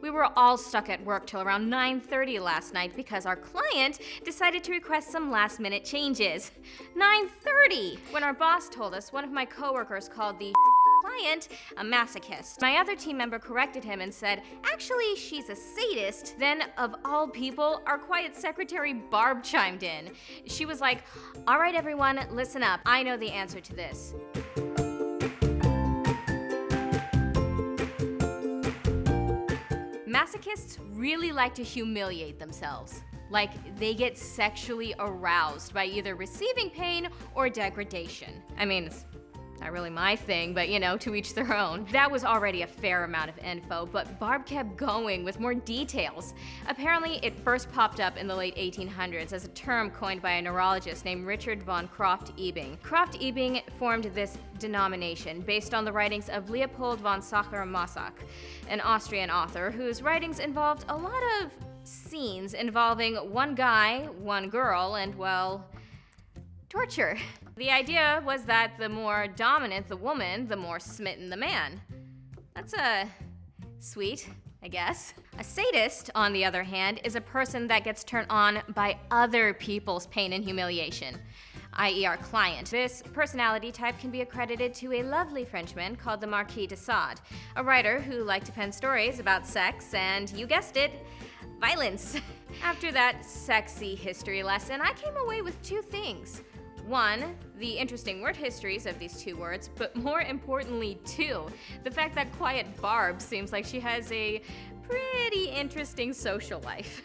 We were all stuck at work till around 9.30 last night because our client decided to request some last minute changes. 9.30! When our boss told us, one of my coworkers called the client a masochist. My other team member corrected him and said, actually, she's a sadist. Then, of all people, our quiet secretary Barb chimed in. She was like, all right, everyone, listen up. I know the answer to this. Masochists really like to humiliate themselves. Like, they get sexually aroused by either receiving pain or degradation. I mean, it's not really my thing, but you know, to each their own. That was already a fair amount of info, but Barb kept going with more details. Apparently, it first popped up in the late 1800s as a term coined by a neurologist named Richard von Krafft-Ebing. Krafft-Ebing formed this denomination based on the writings of Leopold von Sacher-Masoch, an Austrian author whose writings involved a lot of scenes involving one guy, one girl, and well, torture. The idea was that the more dominant the woman, the more smitten the man. That's a sweet, I guess. A sadist, on the other hand, is a person that gets turned on by other people's pain and humiliation, i.e. our client. This personality type can be accredited to a lovely Frenchman called the Marquis de Sade, a writer who liked to pen stories about sex and, you guessed it, violence. After that sexy history lesson, I came away with two things. One, the interesting word histories of these two words, but more importantly, two, the fact that Quiet Barb seems like she has a pretty interesting social life.